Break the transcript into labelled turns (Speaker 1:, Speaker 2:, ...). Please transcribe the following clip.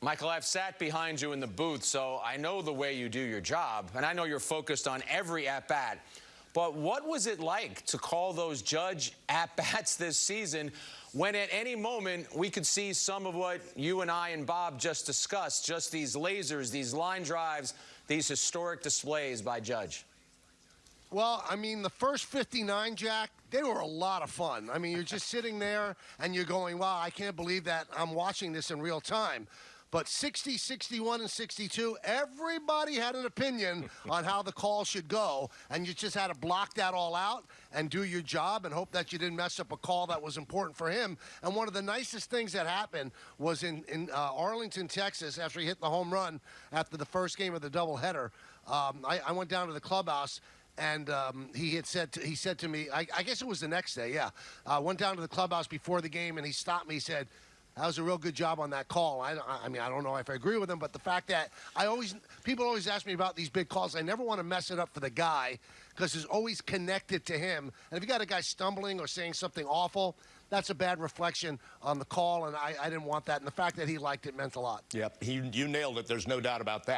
Speaker 1: Michael, I've sat behind you in the booth, so I know the way you do your job, and I know you're focused on every at bat. But what was it like to call those Judge at bats this season when at any moment we could see some of what you and I and Bob just discussed just these lasers, these line drives, these historic displays by Judge?
Speaker 2: Well, I mean, the first 59, Jack, they were a lot of fun. I mean, you're just sitting there and you're going, wow, I can't believe that I'm watching this in real time. But 60, 61, and 62, everybody had an opinion on how the call should go, and you just had to block that all out and do your job and hope that you didn't mess up a call that was important for him. And one of the nicest things that happened was in, in uh, Arlington, Texas, after he hit the home run after the first game of the doubleheader. Um, I, I went down to the clubhouse and um, he had said to, he said to me, I, I, guess it was the next day, yeah. Uh, went down to the clubhouse before the game, and he stopped me. He said, that was a real good job on that call. I, I mean, I don't know if I agree with him, but the fact that I always, people always ask me about these big calls. I never want to mess it up for the guy because it's always connected to him. And if you got a guy stumbling or saying something awful, that's a bad reflection on the call, and I, I didn't want that. And the fact that he liked it meant a lot.
Speaker 3: Yep, he, you nailed it. There's no doubt about that.